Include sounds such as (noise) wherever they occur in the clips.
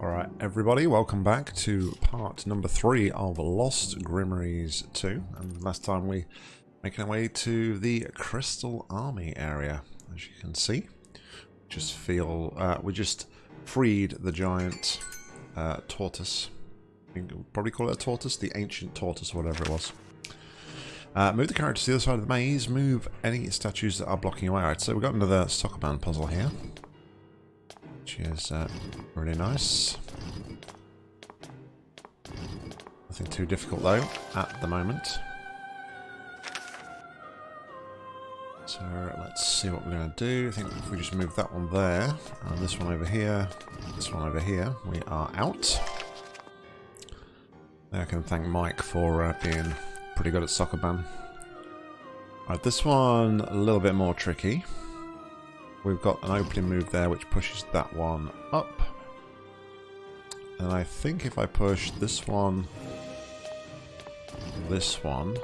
Alright, everybody, welcome back to part number three of Lost Grimoires 2. And last time we making our way to the Crystal Army area, as you can see. Just feel, uh, we just freed the giant uh, tortoise. probably call it a tortoise, the ancient tortoise, or whatever it was. Uh, move the character to the other side of the maze, move any statues that are blocking your way. Right, so we've got another Sokoban puzzle here which is uh, really nice. Nothing too difficult though, at the moment. So let's see what we're going to do. I think if we just move that one there, and this one over here, this one over here, we are out. I can thank Mike for uh, being pretty good at Sokoban. Alright, this one a little bit more tricky. We've got an opening move there which pushes that one up. And I think if I push this one, this one,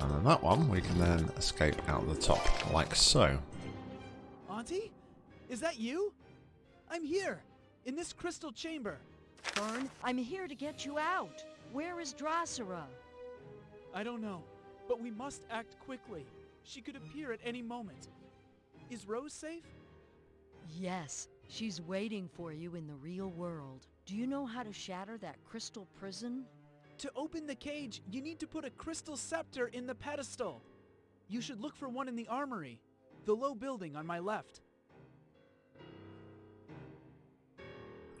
and then that one, we can then escape out the top, like so. Auntie? Is that you? I'm here, in this crystal chamber. Fern, I'm here to get you out. Where is Drosera? I don't know, but we must act quickly. She could appear at any moment. Is Rose safe? Yes, she's waiting for you in the real world. Do you know how to shatter that crystal prison? To open the cage, you need to put a crystal scepter in the pedestal. You should look for one in the armory, the low building on my left.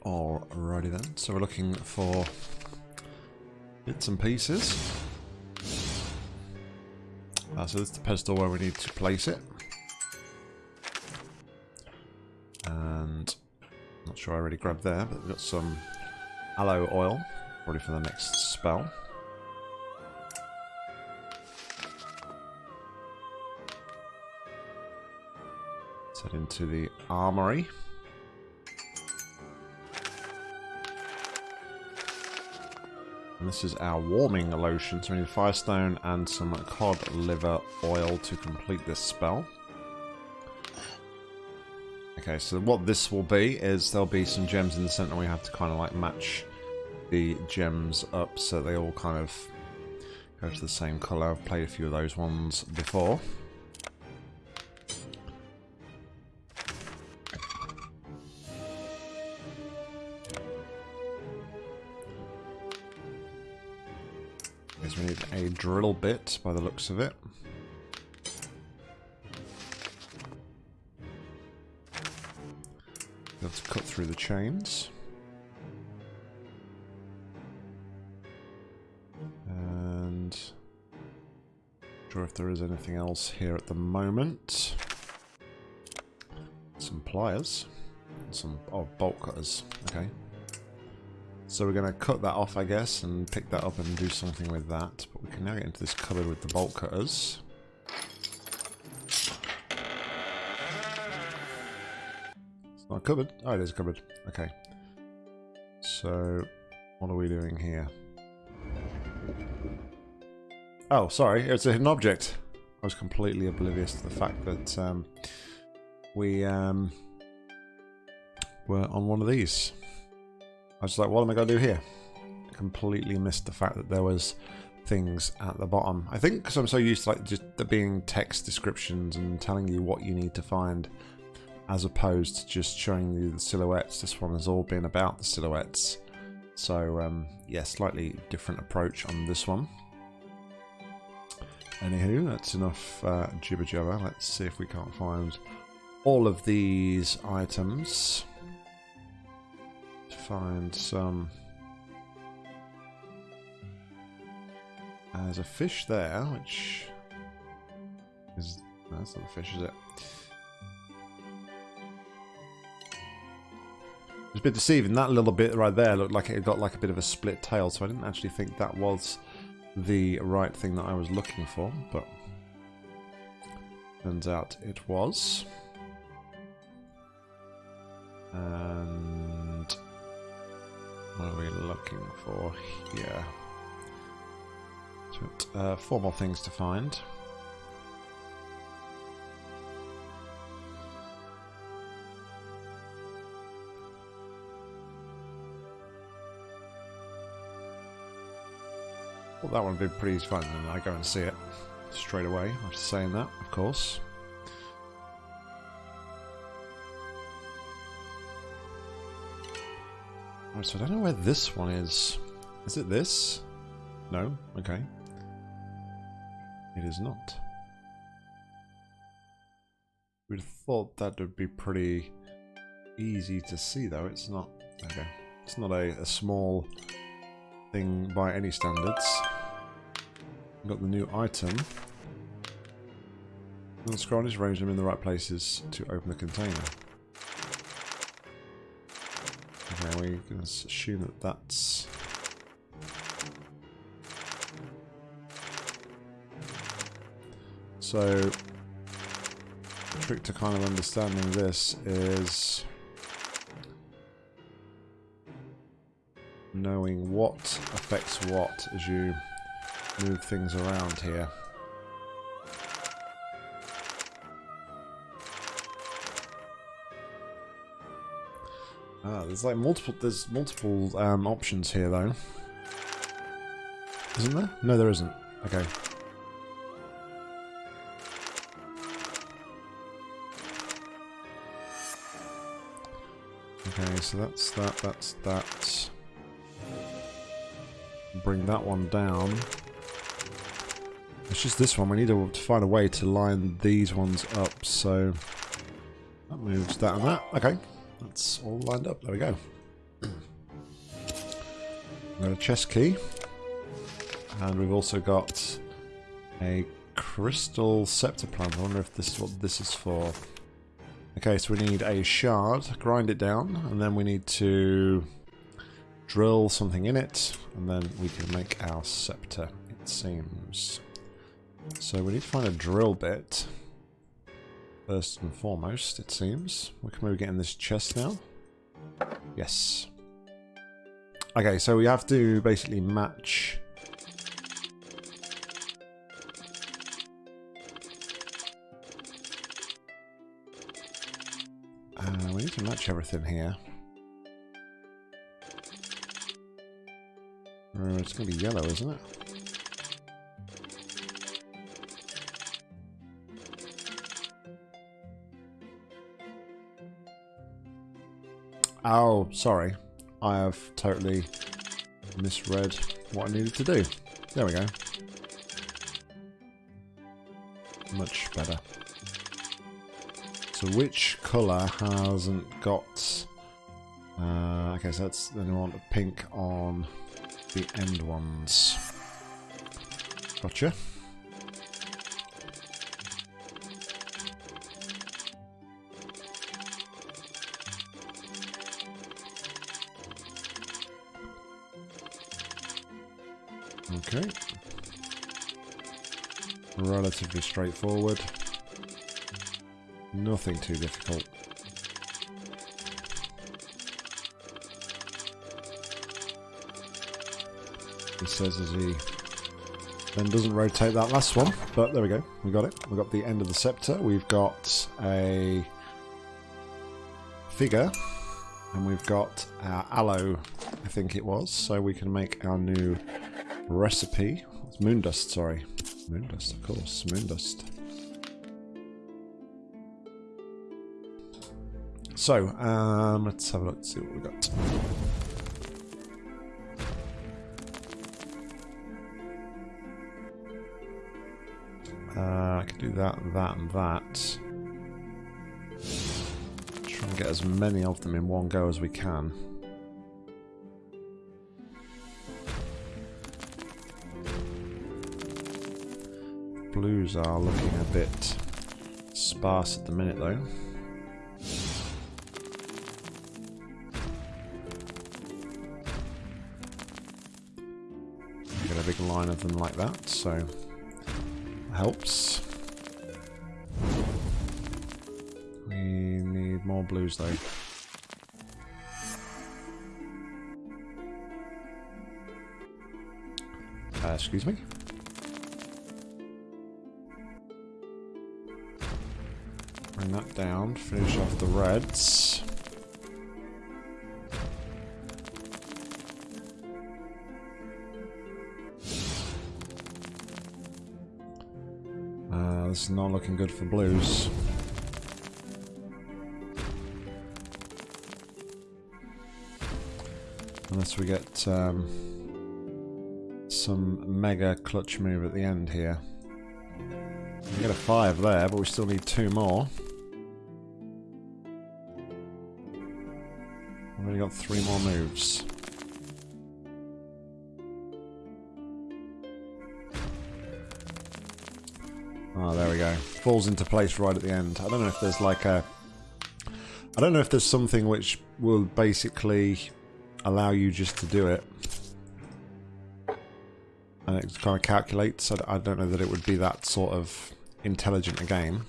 Alrighty then, so we're looking for bits and pieces. Uh, so this is the pedestal where we need to place it. And not sure I already grabbed there, but we've got some aloe oil, probably for the next spell. Let's head into the armory. And this is our warming lotion, so we need firestone and some cod liver oil to complete this spell. Okay, so what this will be is there'll be some gems in the center. We have to kind of like match the gems up so they all kind of go to the same color. I've played a few of those ones before. Because we need a drill bit by the looks of it. Let's cut through the chains. And sure if there is anything else here at the moment. Some pliers. And some oh bolt cutters. Okay. So we're going to cut that off, I guess, and pick that up and do something with that. But we can now get into this cupboard with the bolt cutters. Cupboard? Oh, it is a cupboard. Okay. So, what are we doing here? Oh, sorry, it's a hidden object. I was completely oblivious to the fact that um, we um, were on one of these. I was like, what am I going to do here? Completely missed the fact that there was things at the bottom. I think because I'm so used to like just being text descriptions and telling you what you need to find as opposed to just showing you the silhouettes. This one has all been about the silhouettes. So, um, yeah, slightly different approach on this one. Anywho, that's enough uh, jibber jabber. Let's see if we can't find all of these items. To find some. There's a fish there, which is. That's not a fish, is it? It's a bit deceiving. That little bit right there looked like it got like a bit of a split tail, so I didn't actually think that was the right thing that I was looking for, but turns out it was. And what are we looking for here? So, Uh, four more things to find. Well, that one would be pretty fun, and I go and see it straight away after saying that, of course. Right, so I don't know where this one is. Is it this? No? Okay. It is not. We'd have thought that would be pretty easy to see, though. It's not. Okay. It's not a, a small thing by any standards. Got the new item. And scroll just arrange them in the right places to open the container. Okay, we can assume that that's... So, the trick to kind of understanding this is knowing what affects what as you move things around here. Ah, there's like multiple. There's multiple um, options here, though. Isn't there? No, there isn't. Okay. Okay, so that's that. That's that. Bring that one down. It's just this one. We need to find a way to line these ones up. So that moves that and that. Okay. That's all lined up. There we go. (clears throat) We've got a chest key. And we've also got a crystal scepter plant. I wonder if this is what this is for. Okay, so we need a shard, grind it down, and then we need to drill something in it, and then we can make our scepter, it seems. So we need to find a drill bit. First and foremost, it seems. We can maybe get in this chest now. Yes. Okay, so we have to basically match... Uh, we need to match everything here. Uh, it's going to be yellow, isn't it? Oh, sorry. I have totally misread what I needed to do. There we go. Much better. So which colour hasn't got... Uh, okay, so that's then we want pink on the end ones. Gotcha. Relatively straightforward. Nothing too difficult. He says as he then doesn't rotate that last one, but there we go. We got it. We got the end of the scepter. We've got a figure, and we've got our aloe, I think it was, so we can make our new recipe. It's moondust, sorry. Moondust, of course. Moondust. So, um, let's have a look, see what we got. Uh, I can do that, that, and that. Try and get as many of them in one go as we can. Blues are looking a bit sparse at the minute though. Get a big line of them like that, so helps. We need more blues though. Uh, excuse me? That down, finish off the reds. Uh, this is not looking good for blues. Unless we get um, some mega clutch move at the end here. We get a five there, but we still need two more. We've only got three more moves. Oh, there we go. Falls into place right at the end. I don't know if there's like a... I don't know if there's something which will basically allow you just to do it. And it kind of calculates. I don't know that it would be that sort of intelligent a game.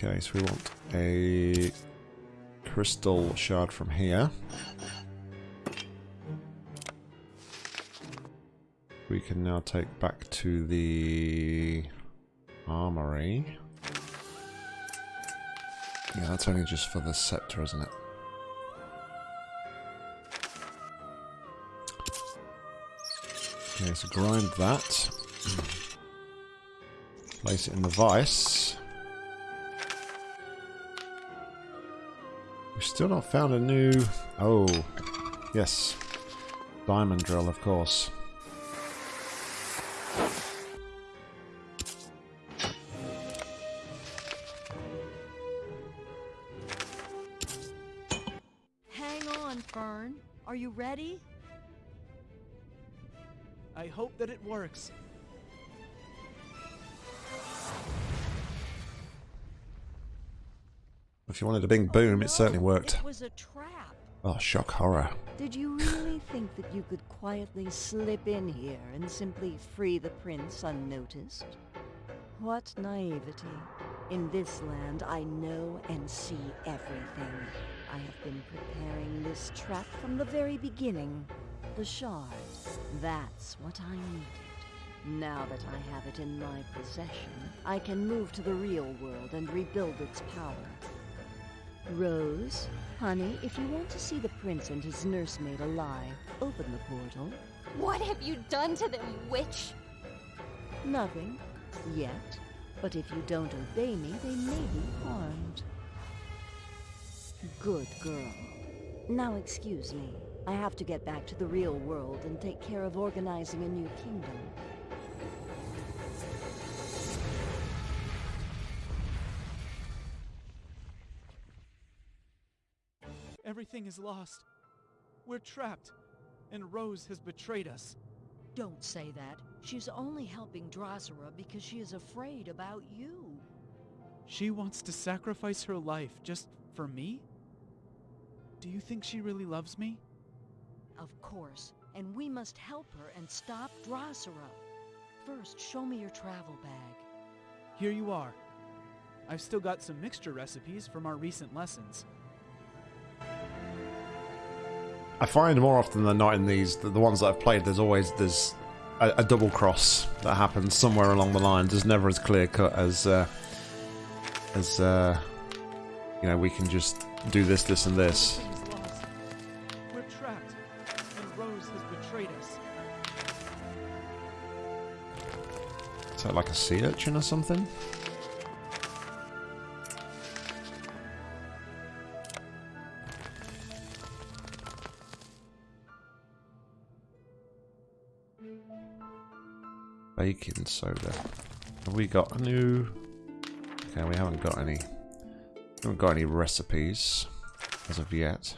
Okay, so we want a crystal shard from here. We can now take back to the armory. Yeah, that's only just for the scepter, isn't it? Okay, so grind that. (clears throat) Place it in the vice. Still not found a new... Oh, yes. Diamond drill, of course. Hang on, Fern. Are you ready? I hope that it works. If you wanted a big boom, it certainly worked. It was a trap. Oh, shock horror. Did you really (sighs) think that you could quietly slip in here and simply free the prince unnoticed? What naivety. In this land, I know and see everything. I have been preparing this trap from the very beginning. The shard. That's what I needed. Now that I have it in my possession, I can move to the real world and rebuild its power. Rose, honey, if you want to see the prince and his nursemaid alive, open the portal. What have you done to them, witch? Nothing. Yet. But if you don't obey me, they may be harmed. Good girl. Now excuse me. I have to get back to the real world and take care of organizing a new kingdom. Everything is lost. We're trapped, and Rose has betrayed us. Don't say that. She's only helping Drosera because she is afraid about you. She wants to sacrifice her life just for me? Do you think she really loves me? Of course. And we must help her and stop Drosera. First, show me your travel bag. Here you are. I've still got some mixture recipes from our recent lessons. I find more often than not in these, the, the ones that I've played, there's always there's a, a double cross that happens somewhere along the line. It's never as clear cut as uh, as uh, you know. We can just do this, this, and this. Is that like a sea urchin or something? Soda. Have we got a new... Okay, we haven't got any... haven't got any recipes as of yet.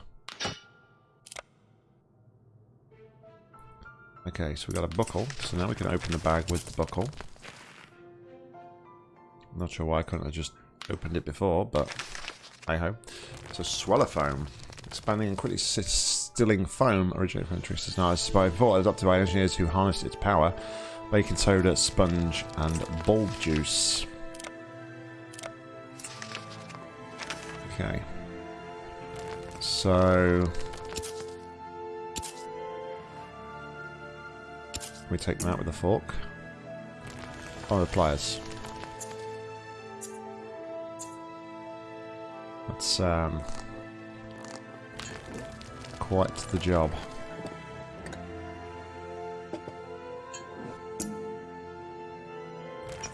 Okay, so we got a buckle. So now we can open the bag with the buckle. Not sure why I couldn't have just opened it before, but hey ho. So swallow foam. Expanding and quickly stilling foam originating from interest is by thought adopted by engineers who harnessed its power. Baking soda, sponge, and bulb juice. Okay. So we take them out with a fork. Oh, the pliers. That's um, quite the job.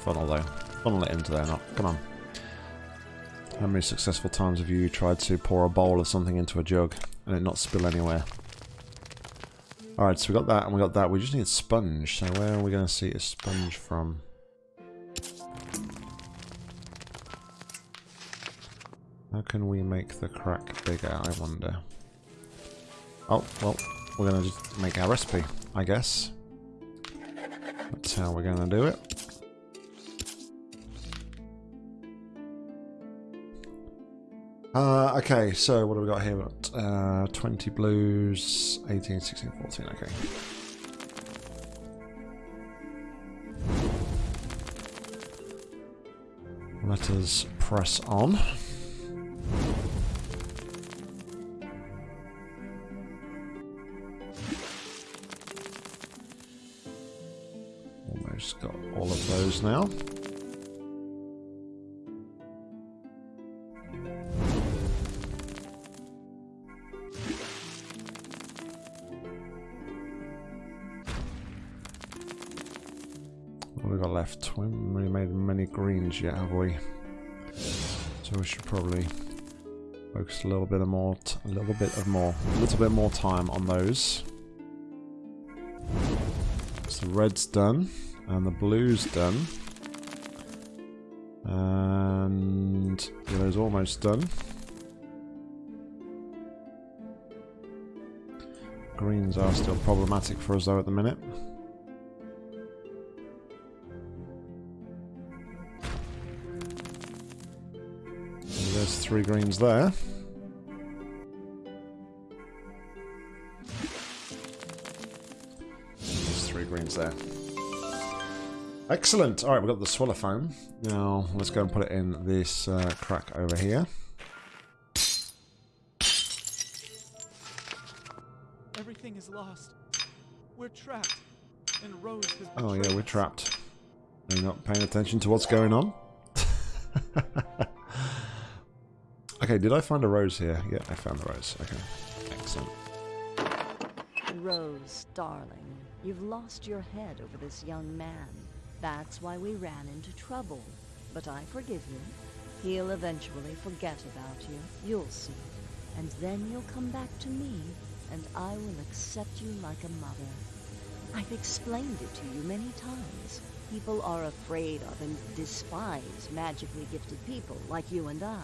Funnel though. Funnel it into there, not. Come on. How many successful times have you tried to pour a bowl of something into a jug and it not spill anywhere? Alright, so we got that and we got that. We just need a sponge. So where are we going to see a sponge from? How can we make the crack bigger, I wonder? Oh, well, we're going to just make our recipe, I guess. That's how we're going to do it. Uh, okay, so what have we got here? Uh, 20 blues, 18, 16, 14, okay. Let us press on. Almost got all of those now. Left? We haven't really made many greens yet, have we? So we should probably focus a little bit of more, a little bit of more, a little bit more time on those. So the red's done, and the blue's done, and yellow's almost done. Greens are still problematic for us though at the minute. Three greens there. There's three greens there. Excellent. All right, we've got the swallow foam. Now let's go and put it in this uh, crack over here. Everything is lost. We're trapped. And Rose has Oh yeah, we're trapped. Are you not paying attention to what's going on? (laughs) okay, did I find a rose here? Yeah, I found the rose. Okay, excellent. Rose, darling, you've lost your head over this young man. That's why we ran into trouble. But I forgive you. He'll eventually forget about you. You'll see. And then you'll come back to me, and I will accept you like a mother. I've explained it to you many times. People are afraid of and despise magically gifted people like you and I.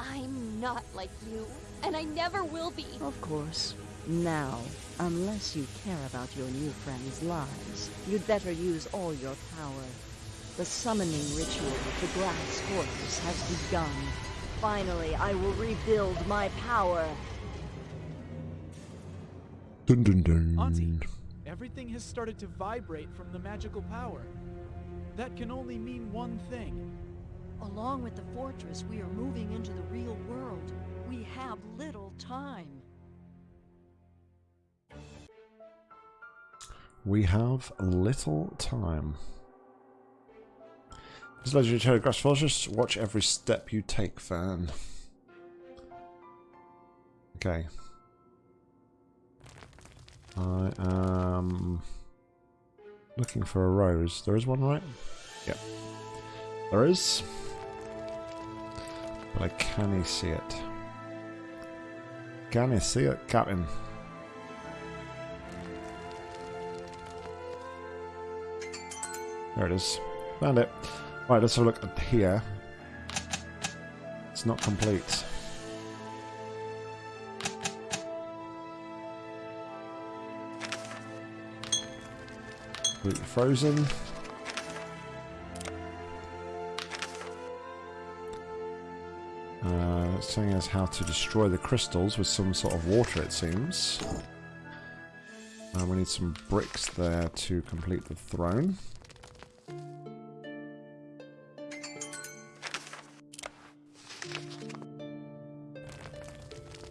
I'm not like you, and I never will be. Of course. Now, unless you care about your new friends' lives, you'd better use all your power. The summoning ritual of the Glass Horse has begun. Finally, I will rebuild my power. Dun dun dun. Auntie, everything has started to vibrate from the magical power. That can only mean one thing. Along with the fortress, we are moving into the real world. We have little time. We have little time. This legendary falls. Just watch every step you take, fan. Okay. I am looking for a rose. There is one, right? Yep. There is. But I can't see it. Can you see it, Captain? There it is. Found it. Right, let's have a look at here. It's not complete. Frozen. Uh, it's telling us how to destroy the crystals with some sort of water, it seems. Uh, we need some bricks there to complete the throne.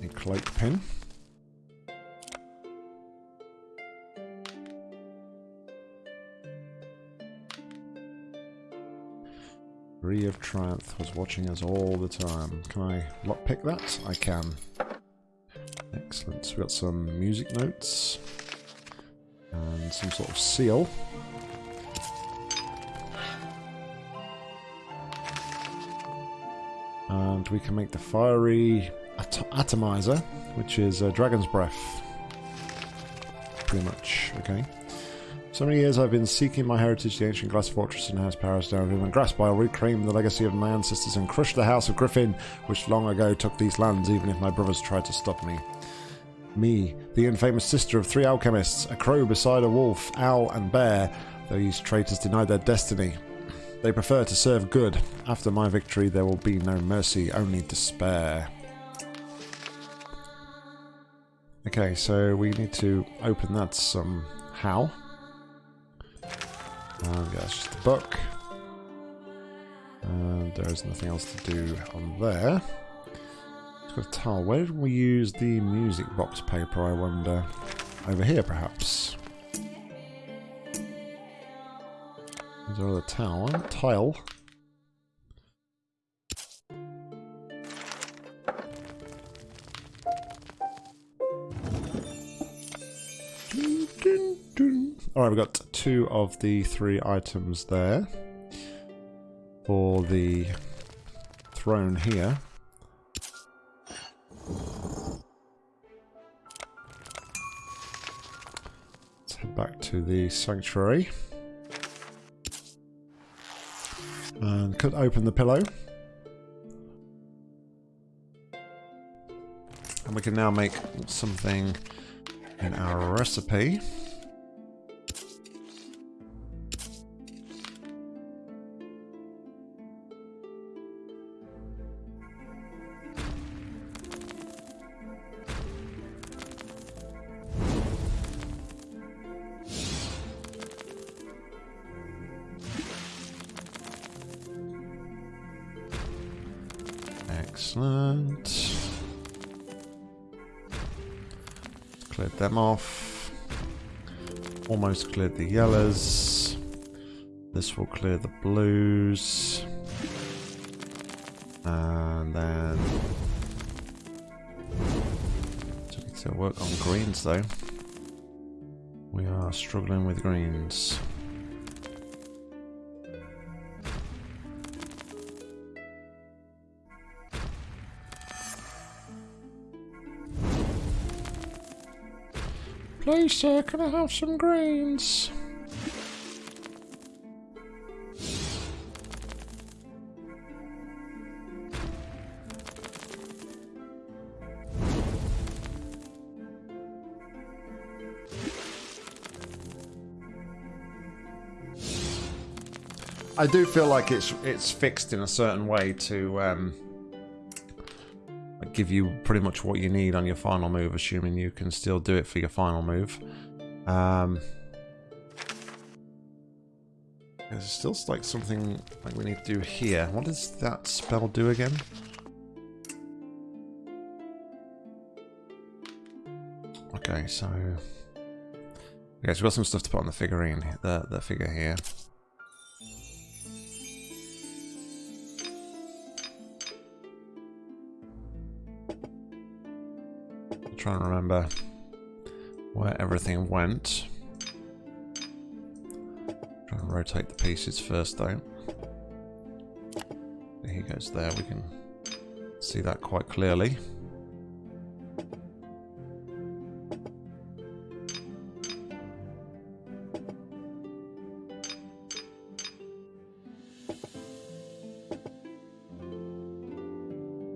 A cloak pin. Marie of Triumph was watching us all the time. Can I lockpick that? I can. Excellent. So we got some music notes and some sort of seal. And we can make the fiery at atomizer, which is a dragon's breath. Pretty much, okay. So many years I've been seeking my heritage, the ancient glass fortress in House Paris down and grasp I'll reclaim the legacy of my ancestors and crush the House of Griffin, which long ago took these lands, even if my brothers tried to stop me. Me, the infamous sister of three alchemists, a crow beside a wolf, owl, and bear, these traitors denied their destiny. They prefer to serve good. After my victory, there will be no mercy, only despair. Okay, so we need to open that somehow. And that's just a book. And there's nothing else to do on there. It's got a tile. Where did we use the music box paper, I wonder? Over here, perhaps. Is there a towel? Tile. Two of the three items there. For the throne here. Let's head back to the sanctuary. And could open the pillow. And we can now make something in our recipe. Cleared the yellows. This will clear the blues. And then... So need to work on greens though. We are struggling with greens. Please, sir, can I have some greens? I do feel like it's it's fixed in a certain way to um, give you pretty much what you need on your final move, assuming you can still do it for your final move. Um, there's still like something like we need to do here. What does that spell do again? Okay, so okay, so we've got some stuff to put on the figurine, the the figure here. Trying to remember where everything went. Trying to rotate the pieces first though. He goes there, we can see that quite clearly.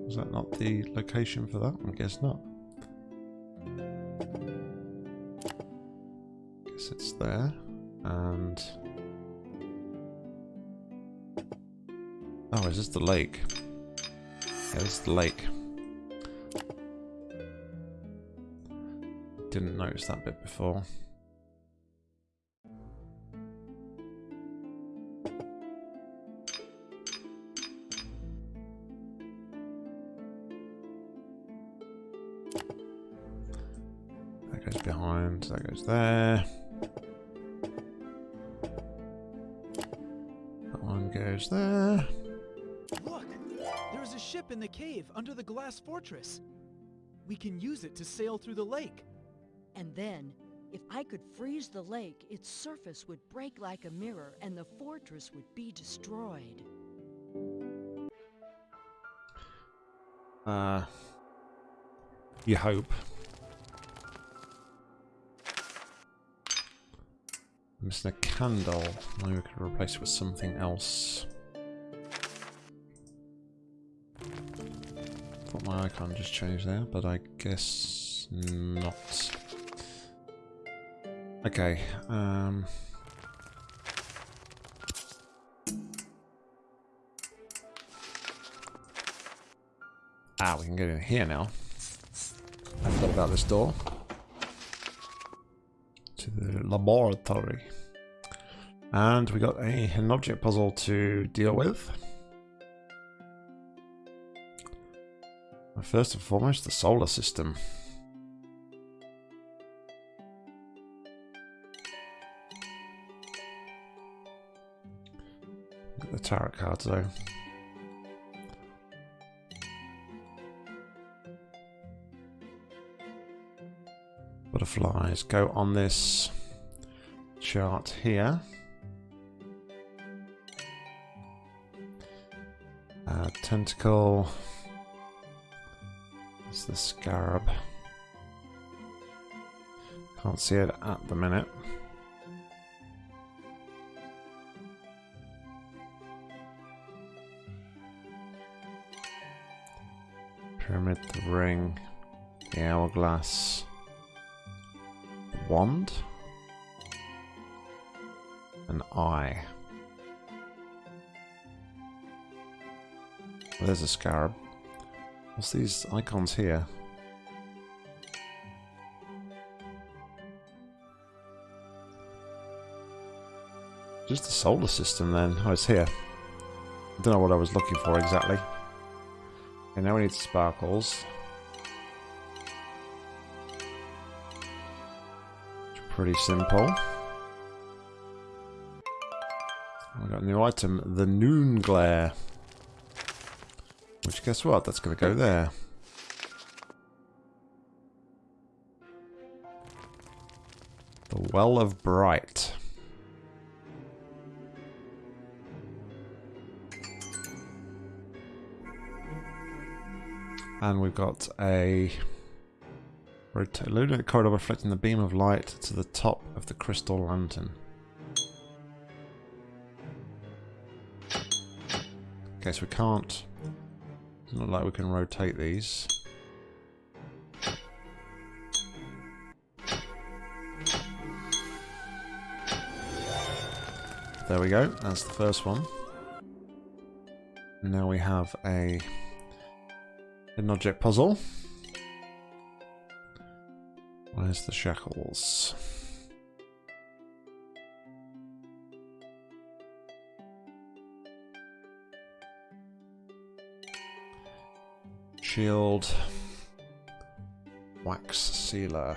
Is that not the location for that? I guess not. It's there. And... Oh, is this the lake? Yeah, this is the lake. Didn't notice that bit before. That goes behind, that goes there. In the cave under the glass fortress. We can use it to sail through the lake. And then, if I could freeze the lake, its surface would break like a mirror and the fortress would be destroyed. Uh, you hope. I'm Missing a candle. Maybe we could replace it with something else. Thought my icon just changed there, but I guess not. Okay, um... Ah, we can get in here now. I forgot about this door. To the laboratory. And we got a, an object puzzle to deal with. First and foremost, the solar system. The tarot cards though. Butterflies go on this chart here. Uh, tentacle. The scarab. Can't see it at the minute. Pyramid, the ring, the hourglass, the wand, an eye. Well, there's a scarab. What's these icons here? Just the solar system then. Oh, it's here. I don't know what I was looking for exactly. Okay, now we need sparkles. Pretty simple. We got a new item, the Noon Glare. Which, guess what? That's going to go there. The Well of Bright. And we've got a illuminate corridor reflecting the beam of light to the top of the crystal lantern. Okay, so we can't not like we can rotate these. There we go, that's the first one. Now we have a an object puzzle. Where's the shackles? Shield. Wax sealer.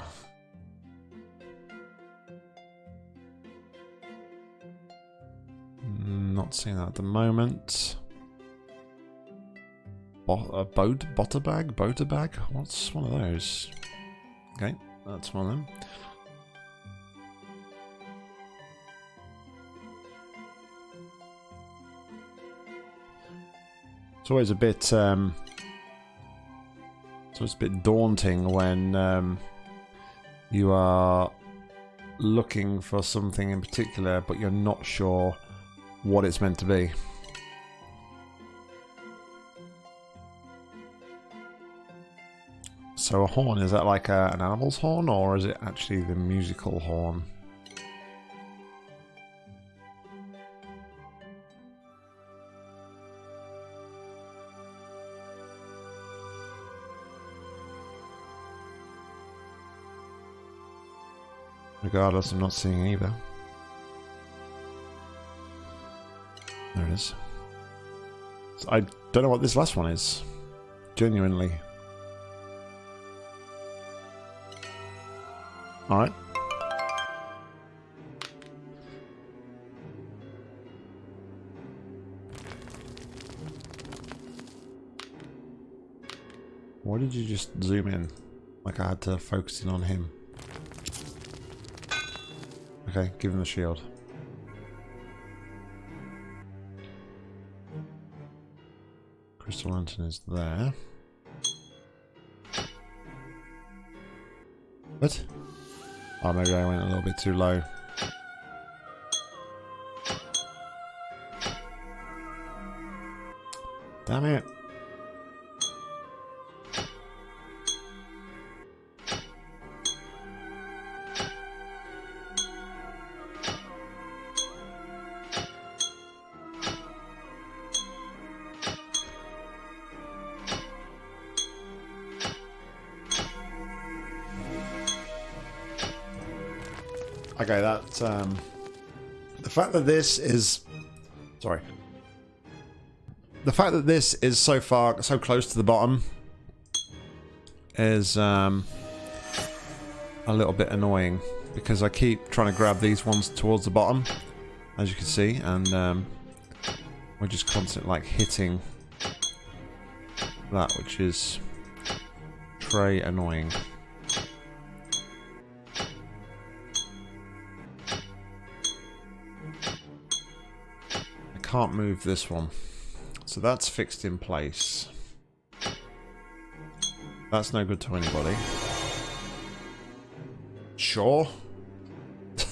Not seeing that at the moment. Bo a boat, butter bag? Boater bag? What's one of those? Okay, that's one of them. It's always a bit um, so it's a bit daunting when um, you are looking for something in particular, but you're not sure what it's meant to be. So a horn, is that like a, an animal's horn, or is it actually the musical horn? Regardless, I'm not seeing either. There it is. So I don't know what this last one is. Genuinely. Alright. Why did you just zoom in? Like I had to focus in on him. Okay, give him the shield. Crystal Lantern is there. What? Oh, maybe I went a little bit too low. Damn it. Fact that this is sorry, the fact that this is so far so close to the bottom is um, a little bit annoying because I keep trying to grab these ones towards the bottom, as you can see, and um, we're just constantly like hitting that, which is very annoying. Can't move this one. So that's fixed in place. That's no good to anybody. Sure. (laughs)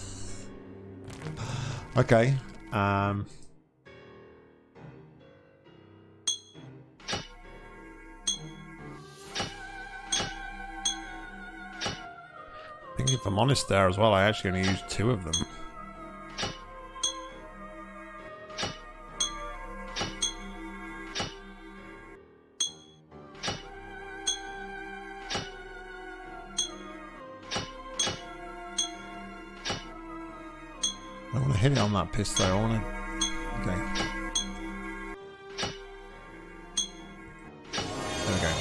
okay. Um I think if I'm honest there as well, I actually only used two of them. Want to hit it on that pistol. I want to. Okay. There we go.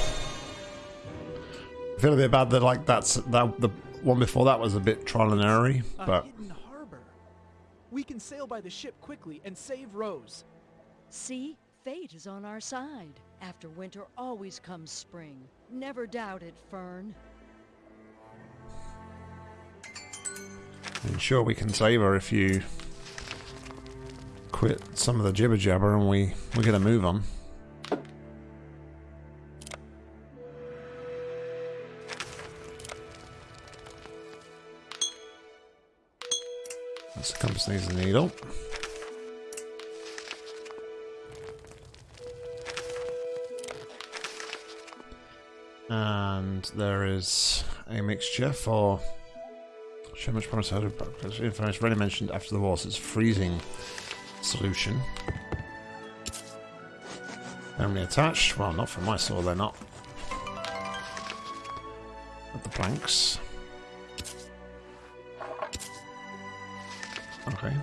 I feel a bit bad that like that's that the one before that was a bit trial and error A but hidden harbor. We can sail by the ship quickly and save Rose. See? Fate is on our side. After winter always comes spring. Never doubt it, Fern. I'm sure we can save her if you quit some of the jibber jabber and we we get a move them. The compass needs a needle. And there is a mixture for show much promise because information already mentioned after the war, so it's freezing solution. Only attached. Well, not from my saw, they're not. At the planks. Okay.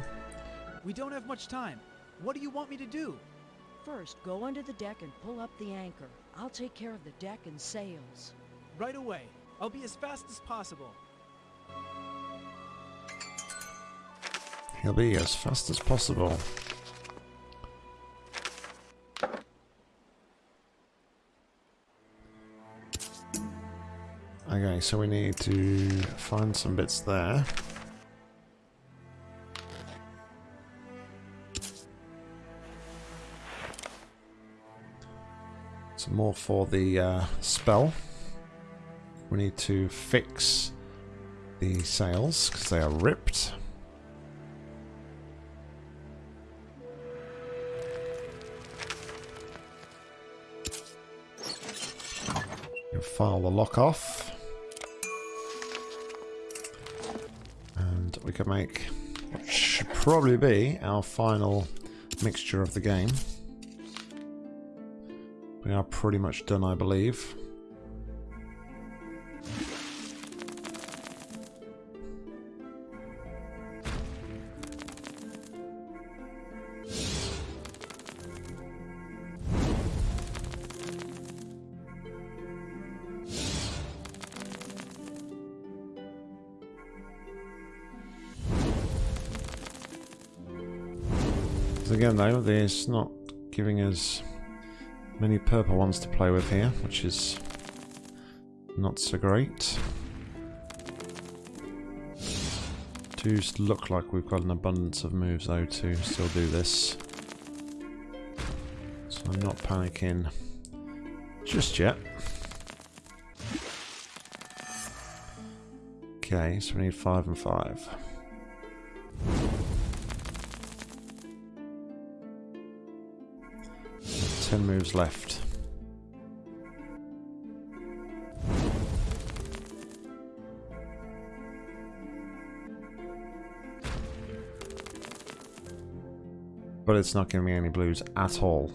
We don't have much time. What do you want me to do? First, go under the deck and pull up the anchor. I'll take care of the deck and sails. Right away. I'll be as fast as possible. He'll be as fast as possible. Okay, so we need to find some bits there. Some more for the uh, spell. We need to fix the sails because they are ripped. File the lock off. And we can make what should probably be our final mixture of the game. We are pretty much done, I believe. Though, there's not giving us many purple ones to play with here, which is not so great. Does look like we've got an abundance of moves though to still do this. So I'm not panicking just yet. Okay, so we need five and five. Ten moves left. But it's not giving me any blues at all.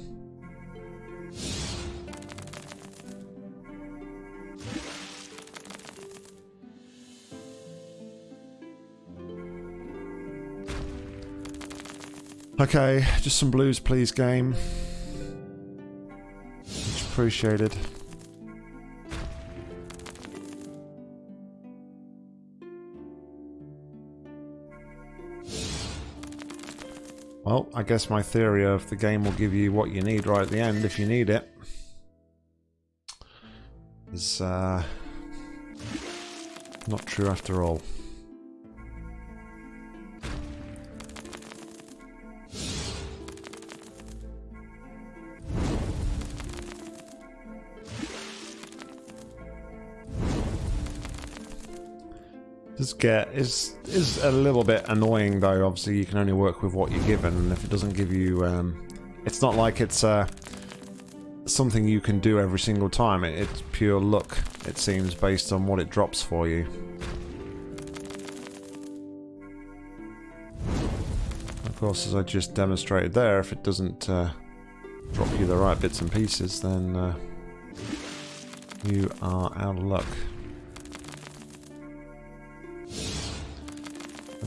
Okay, just some blues please game. Appreciated. Well, I guess my theory of the game will give you what you need right at the end if you need it. Is uh, not true after all. Does get is is a little bit annoying though. Obviously, you can only work with what you're given, and if it doesn't give you, um, it's not like it's uh, something you can do every single time. It, it's pure luck, it seems, based on what it drops for you. Of course, as I just demonstrated there, if it doesn't uh, drop you the right bits and pieces, then uh, you are out of luck.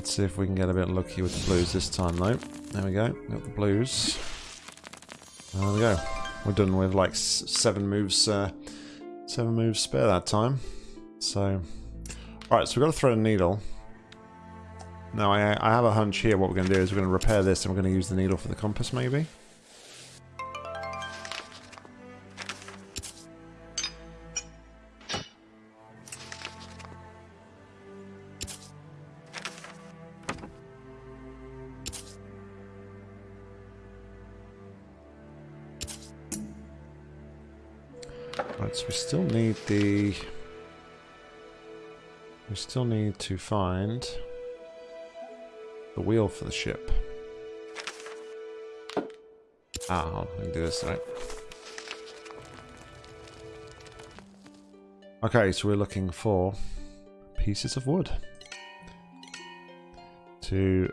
Let's see if we can get a bit lucky with the blues this time though. There we go, got the blues. There we go. We're done with like seven moves, uh, seven moves spare that time. So, alright, so we've got to thread a needle. Now I, I have a hunch here what we're going to do is we're going to repair this and we're going to use the needle for the compass maybe. The... We still need to find the wheel for the ship. Ah, I can do this, right? Okay, so we're looking for pieces of wood to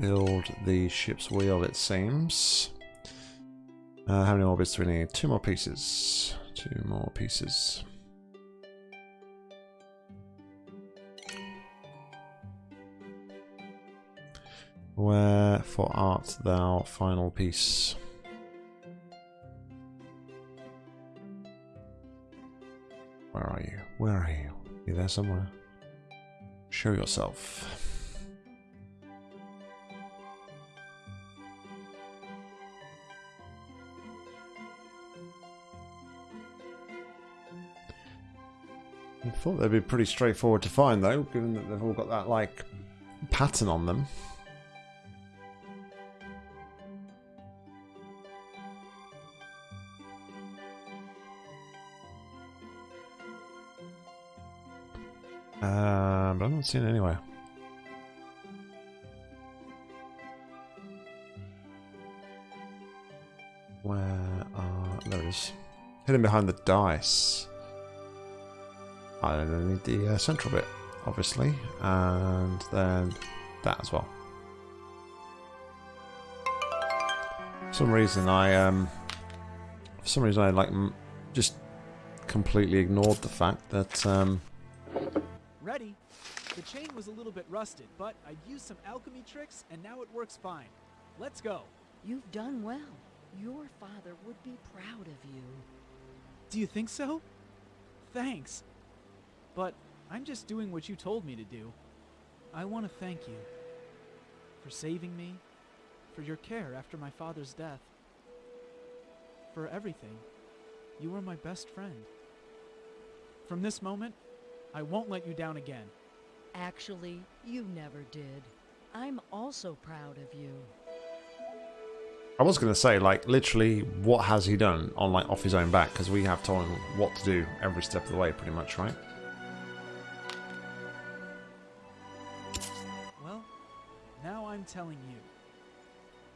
build the ship's wheel, it seems. Uh, how many more bits do we need? Two more pieces. Two more pieces. Wherefore art thou, final piece? Where are you? Where are you? You there somewhere? Show yourself. I thought they'd be pretty straightforward to find though, given that they've all got that like pattern on them. Um, but I'm not seeing it anywhere. Where are... Is. Hidden behind the dice. I need the uh, central bit, obviously, and then that as well. For some reason, I um, for some reason, I like just completely ignored the fact that um. Ready? The chain was a little bit rusted, but I used some alchemy tricks, and now it works fine. Let's go. You've done well. Your father would be proud of you. Do you think so? Thanks. But I'm just doing what you told me to do. I want to thank you for saving me, for your care after my father's death, for everything. You were my best friend. From this moment, I won't let you down again. Actually, you never did. I'm also proud of you. I was going to say, like, literally, what has he done on, like, off his own back? Because we have told him what to do every step of the way, pretty much, right? Telling you.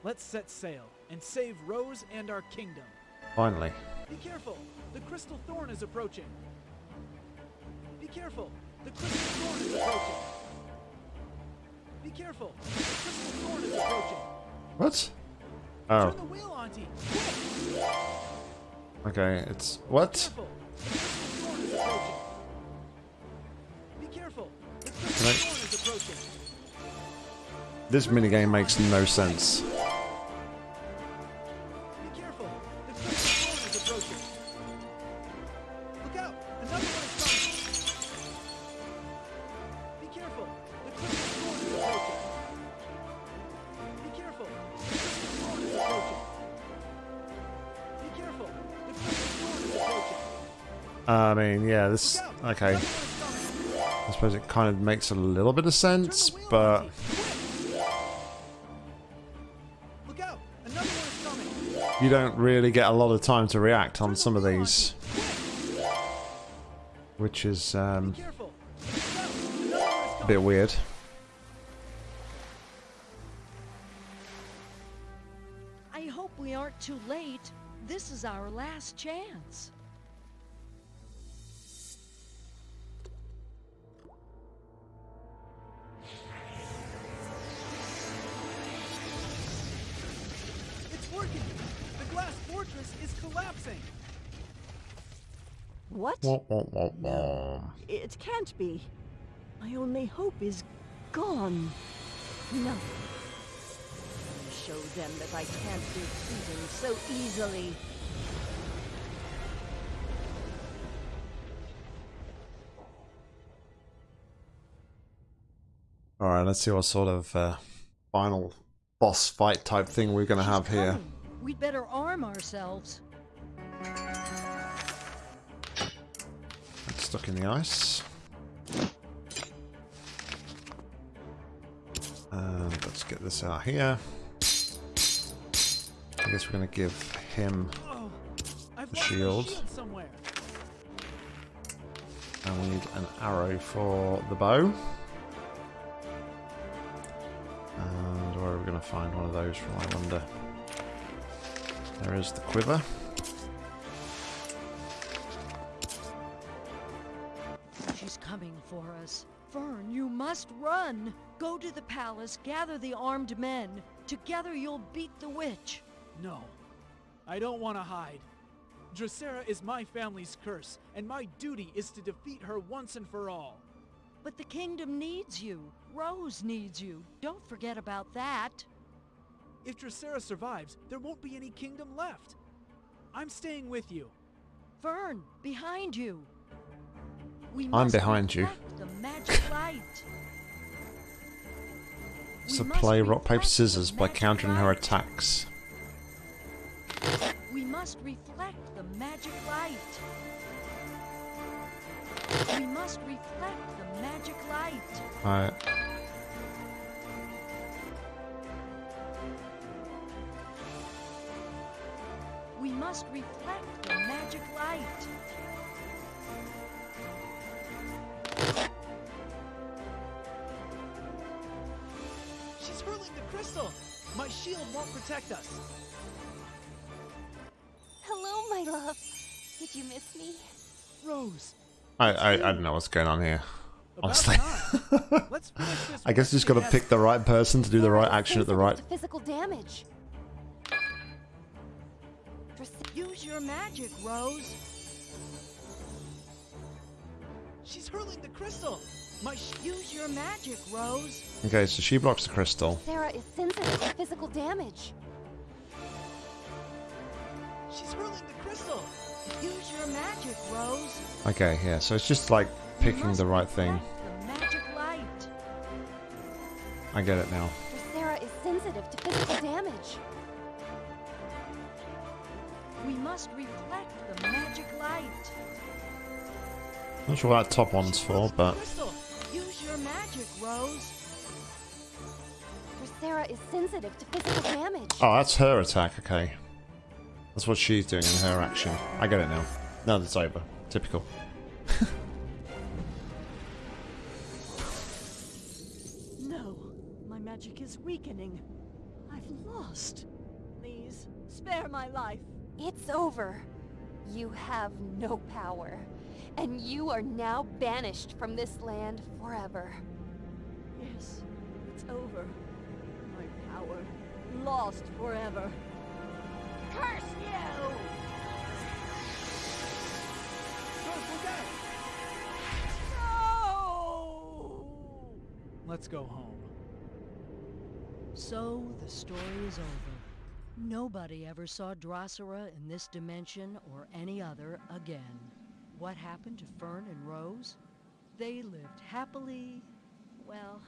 Let's set sail and save Rose and our kingdom. Finally. Be careful! The crystal thorn is approaching. Be careful! The crystal thorn is approaching. Be careful! The crystal thorn is approaching. What? Turn Oh, the wheel, Auntie! Quick! okay. It's what? Careful! The crystal thorn is approaching. Be careful! The crystal thorn is approaching. This minigame makes no sense. Approaching. I mean, yeah, this. Okay. I suppose it kind of makes a little bit of sense, but. You don't really get a lot of time to react on some of these, which is um, a bit weird. I hope we aren't too late. This is our last chance. What? Wah. It can't be. My only hope is gone. No. Show them that I can't be beaten so easily. Alright, let's see what sort of uh, final boss fight type thing we're going to have here. We'd better arm ourselves. Stuck in the ice. And let's get this out here. I guess we're going to give him, Oh, The shield. shield and we need an arrow for the bow. And where are we going to find one of those from, I wonder? There is the quiver. Us. Fern, you must run. Go to the palace, gather the armed men. Together you'll beat the witch. No, I don't want to hide. Dracera is my family's curse, and my duty is to defeat her once and for all. But the kingdom needs you. Rose needs you. Don't forget about that. If Dracera survives, there won't be any kingdom left. I'm staying with you. Fern, behind you. We I'm behind you. The magic light. Play rock, paper, scissors by countering her attacks. We must reflect the magic light. We must reflect the magic light. Alright. We must reflect the magic light. She's hurling the crystal. My shield won't protect us. Hello, my love. Did you miss me? Rose. I, I, I don't know what's going on here. About Honestly. Let's. (laughs) I guess you just got to pick the right person to do the right action at the right... to physical damage. Use your magic, Rose. She's hurling the crystal. My Use your magic, Rose. Okay, so she blocks the crystal. Sarah is sensitive to physical damage. She's hurling the crystal. Use your magic, Rose. Okay, yeah, so it's just like picking the right thing. The magic light. I get it now. Sarah is sensitive to physical damage. We must reflect the magic light. Not sure what that top one's for, but... crystal. Use your magic, Rose. Sarah is sensitive to physical damage. Oh, that's her attack, okay. That's what she's doing in her action. I get it now. Now that's over. Typical. (laughs) No, my magic is weakening. I've lost. Please, spare my life. It's over. You have no power. And you are now banished from this land forever. Yes, it's over. My power lost forever. Curse you! No! Let's go home. So the story is over. Nobody ever saw Drosera in this dimension or any other again. What happened to Fern and Rose? They lived happily, well,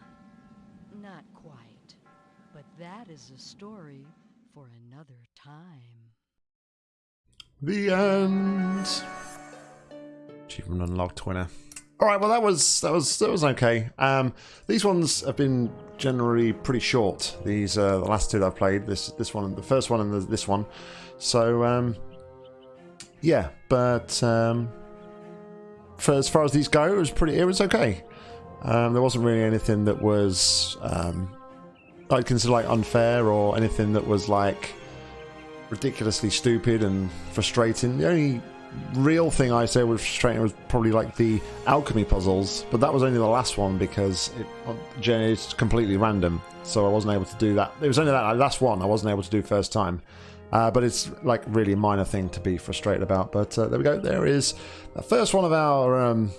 not quite. But that is a story for another time. The end. Achievement unlocked winner. All right, well that was that was that was okay. Um, these ones have been generally pretty short. These uh, the last two that I've played. This this one, the first one, and the, this one. So um, yeah, but um, for as far as these go, it was pretty. It was okay. Um, there wasn't really anything that was um, I'd consider like unfair or anything that was like ridiculously stupid and frustrating. The only real thing I say was frustrating was probably like the alchemy puzzles, but that was only the last one because it, it's completely random, so I wasn't able to do that. It was only that last one I wasn't able to do first time. Uh, but it's like really a minor thing to be frustrated about. But uh, there we go. There is the first one of our um,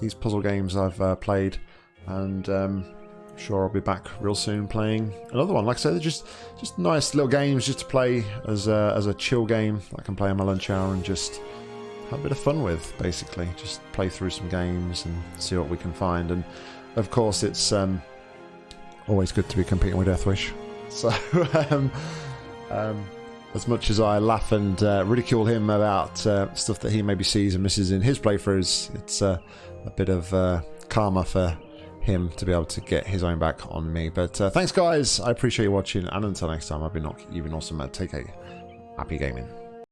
these puzzle games I've uh, played, and um, sure I'll be back real soon playing another one. Like I said, they're just just nice little games just to play as a, as a chill game. I can play on my lunch hour and just have a bit of fun with, basically. Just play through some games and see what we can find. And of course, it's um, always good to be competing with Deathwish. (laughs) So, um, um, as much as I laugh and uh, ridicule him about uh, stuff that he maybe sees and misses in his playthroughs, it's uh, a bit of uh, karma for him to be able to get his own back on me. But uh, thanks, guys. I appreciate you watching. And until next time, I've been, you've been awesome. Take care. Happy gaming.